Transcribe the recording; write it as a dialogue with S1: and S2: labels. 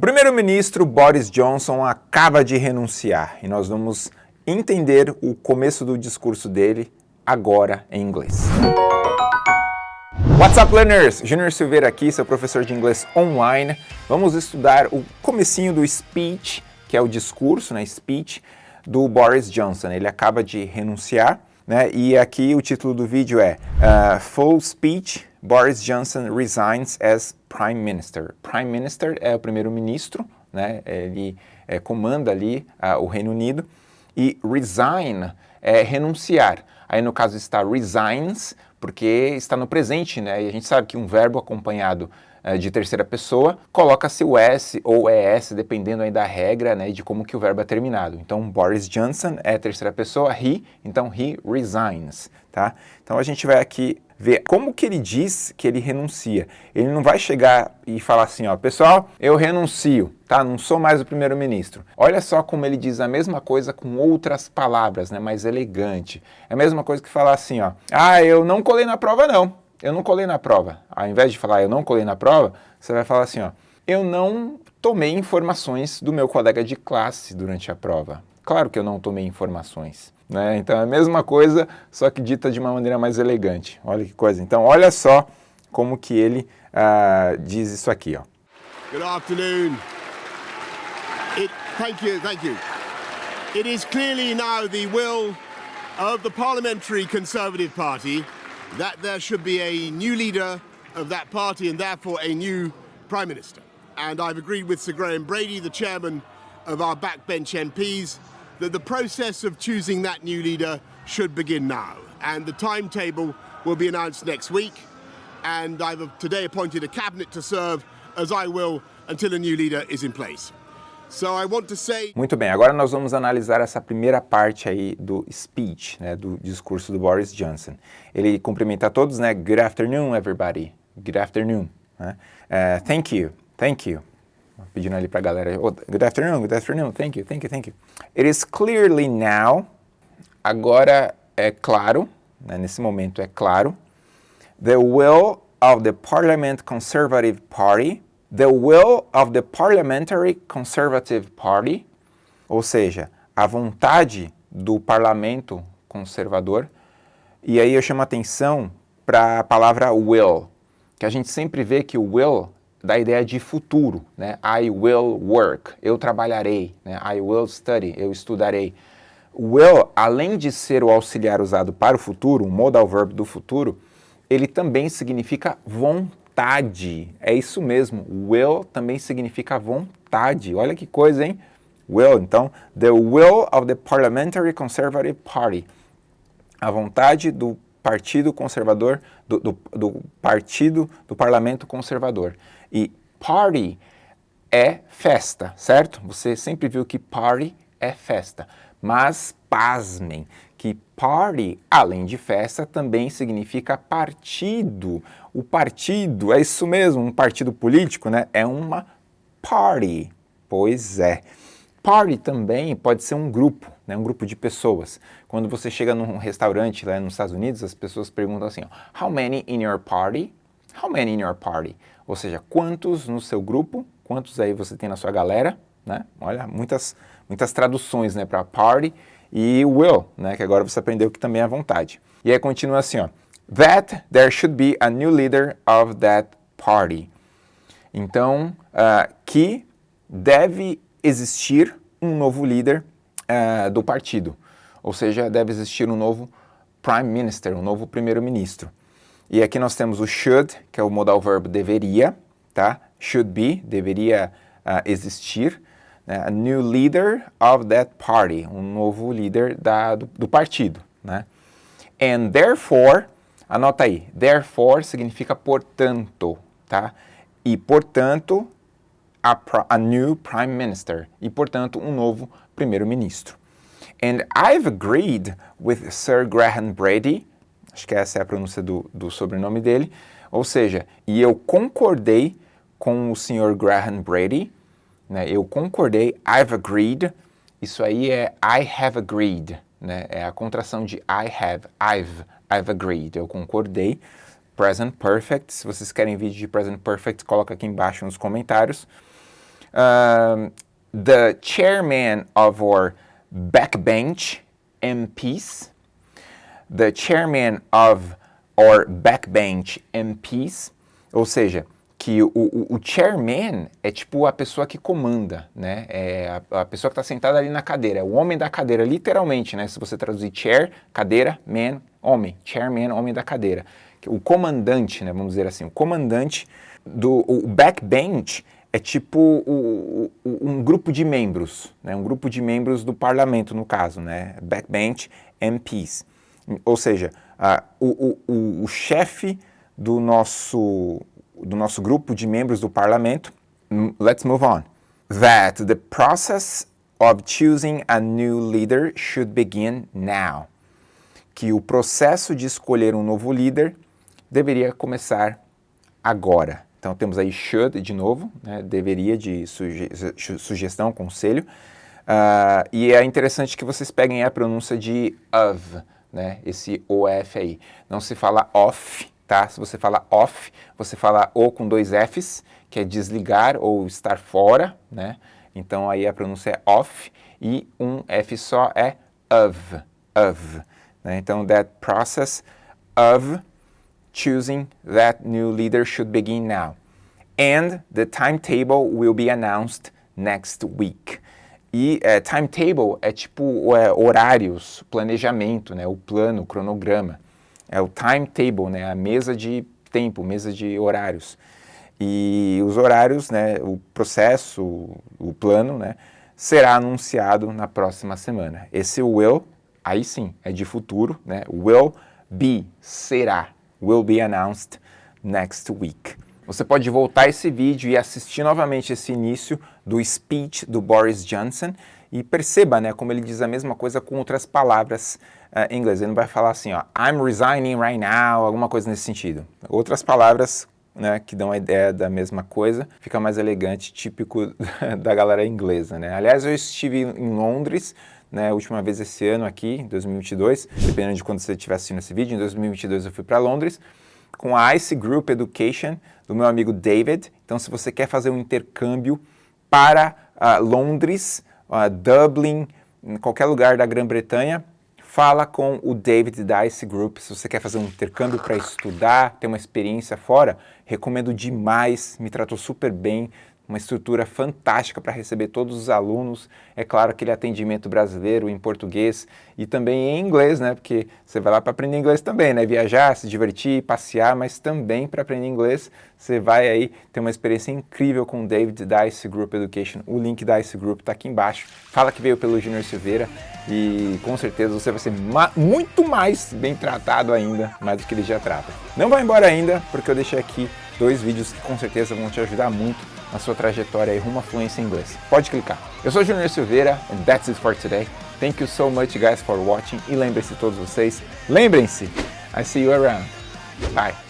S1: O primeiro-ministro Boris Johnson acaba de renunciar e nós vamos entender o começo do discurso dele agora em inglês. What's up, learners? Junior Silveira aqui, seu professor de inglês online. Vamos estudar o comecinho do speech, que é o discurso, né, speech, do Boris Johnson. Ele acaba de renunciar, né, e aqui o título do vídeo é uh, Full Speech, Boris Johnson resigns as Prime Minister. Prime Minister é o primeiro-ministro, né, ele é, comanda ali uh, o Reino Unido, e resign é renunciar. Aí no caso está resigns, porque está no presente, né? E a gente sabe que um verbo acompanhado de terceira pessoa coloca-se o S ou ES, dependendo aí da regra, né? De como que o verbo é terminado. Então, Boris Johnson é terceira pessoa, he, então he resigns, tá? Então a gente vai aqui ver como que ele diz que ele renuncia. Ele não vai chegar e falar assim, ó, pessoal, eu renuncio, tá? Não sou mais o primeiro-ministro. Olha só como ele diz a mesma coisa com outras palavras, né? Mais elegante. É a mesma coisa que falar assim, ó, ah, eu não colei na prova não. Eu não colei na prova. Ao invés de falar eu não colei na prova, você vai falar assim, ó, eu não tomei informações do meu colega de classe durante a prova. Claro que eu não tomei informações. Né? Então é a mesma coisa, só que dita de uma maneira mais elegante. Olha que coisa. Então olha só como que ele uh, diz isso aqui. Ó.
S2: Good afternoon. It, thank you, thank you. It is clearly now the will of the Parliamentary Conservative Party that there should be a new leader of that party and therefore a new Prime Minister. And I've agreed with Sir Graham Brady, the chairman of our backbench MPs, that the process of choosing that new leader should begin now. And the timetable will be announced next week. And I've today appointed a cabinet to serve, as I will, until a new leader is in place.
S1: Muito bem, agora nós vamos analisar essa primeira parte aí do speech, né, do discurso do Boris Johnson. Ele cumprimenta a todos, né? Good afternoon, everybody. Good afternoon. Né? Uh, thank you, thank you pedindo ali para a galera, oh, good afternoon, good afternoon, thank you, thank you, thank you. It is clearly now, agora é claro, né, nesse momento é claro, the will of the Parliament Conservative Party, the will of the Parliamentary Conservative Party, ou seja, a vontade do parlamento conservador, e aí eu chamo a atenção para a palavra will, que a gente sempre vê que o will da ideia de futuro, né? I will work, eu trabalharei, né? I will study, eu estudarei. Will, além de ser o auxiliar usado para o futuro, um modal verb do futuro, ele também significa vontade. É isso mesmo, will também significa vontade. Olha que coisa, hein? Will, então, the will of the Parliamentary Conservative Party. A vontade do Partido Conservador, do, do, do Partido do Parlamento Conservador. E party é festa, certo? Você sempre viu que party é festa. Mas, pasmem, que party, além de festa, também significa partido. O partido, é isso mesmo, um partido político, né? É uma party. Pois é. Party também pode ser um grupo, né? um grupo de pessoas. Quando você chega num restaurante lá nos Estados Unidos, as pessoas perguntam assim, ó, How many in your party? How many in your party? Ou seja, quantos no seu grupo, quantos aí você tem na sua galera, né? Olha, muitas, muitas traduções, né, para party e will, né, que agora você aprendeu que também é vontade. E aí continua assim, ó, that there should be a new leader of that party. Então, uh, que deve existir um novo líder uh, do partido, ou seja, deve existir um novo prime minister, um novo primeiro-ministro. E aqui nós temos o should, que é o modal verbo deveria, tá? Should be, deveria uh, existir. Né? A new leader of that party, um novo líder da, do, do partido, né? And therefore, anota aí, therefore significa portanto, tá? E portanto, a, a new prime minister. E portanto, um novo primeiro-ministro. And I've agreed with Sir Graham Brady acho que essa é a pronúncia do, do sobrenome dele, ou seja, e eu concordei com o senhor Graham Brady, né, eu concordei, I've agreed, isso aí é I have agreed, né, é a contração de I have, I've, I've agreed, eu concordei, present perfect, se vocês querem vídeo de present perfect, coloca aqui embaixo nos comentários, the chairman of our backbench MPs, the chairman of our backbench MPs, ou seja, que o, o, o, chairman é tipo a pessoa que comanda, né? É a, a pessoa que está sentada ali na cadeira, é o homem da cadeira, literalmente, né? Se você traduzir chair, cadeira, man, homem, chairman, homem da cadeira. O comandante, né? Vamos dizer assim, o comandante do o backbench é tipo o, um grupo de membros, né? um grupo de membros do parlamento, no caso, né? backbench MPs. Ou seja, o, o, o chefe do nosso, do nosso grupo de membros do parlamento, hum, let's move on, that the process of choosing a new leader should begin now. Que o processo de escolher um novo líder deveria começar agora. Então temos aí should de novo, né, deveria de suge sugestão, conselho. Uh, e é interessante que vocês peguem a pronúncia de of, né, esse OF aí. Não se fala off, tá? Se você fala off, você fala O com dois Fs, que é desligar ou estar fora, né? Então aí a pronúncia é off e um F só é of, of. Né? Então that process of choosing that new leader should begin now. And the timetable will be announced next week. E é, timetable é tipo é, horários, planejamento, né, o plano, o cronograma. É o timetable, né, a mesa de tempo, mesa de horários. E os horários, né, o processo, o plano, né, será anunciado na próxima semana. Esse will, aí sim, é de futuro, né, will be, será will be announced next week. Você pode voltar esse vídeo e assistir novamente esse início do speech do Boris Johnson e perceba né, como ele diz a mesma coisa com outras palavras em inglês. Ele não vai falar assim, ó, I'm resigning right now, alguma coisa nesse sentido. Outras palavras né, que dão a ideia da mesma coisa, fica mais elegante, típico da galera inglesa. Né? Aliás, eu estive em Londres né, última vez esse ano aqui, em 2022, dependendo de quando você estiver assistindo esse vídeo, em 2022 eu fui para Londres, com a ICE Group Education, do meu amigo David. Então, se você quer fazer um intercâmbio para uh, Londres, uh, Dublin, qualquer lugar da Grã-Bretanha, fala com o David da Group. Se você quer fazer um intercâmbio para estudar, ter uma experiência fora, recomendo demais, me tratou super bem, uma estrutura fantástica para receber todos os alunos, é claro, aquele atendimento brasileiro em português e também em inglês, né, porque você vai lá para aprender inglês também, né, viajar, se divertir, passear, mas também para aprender inglês, você vai aí ter uma experiência incrível com o David da Group Education, o link da Ice Group está aqui embaixo, fala que veio pelo Junior Silveira e com certeza você vai ser muito mais bem tratado ainda, mais do que ele já trata. Não vai embora ainda, porque eu deixei aqui dois vídeos que com certeza vão te ajudar muito na sua trajetória rumo à fluência em inglês. Pode clicar. Eu sou Junior Silveira and that's it for today. Thank you so much guys for watching e lembrem-se todos vocês, lembrem-se, I see you around. Bye.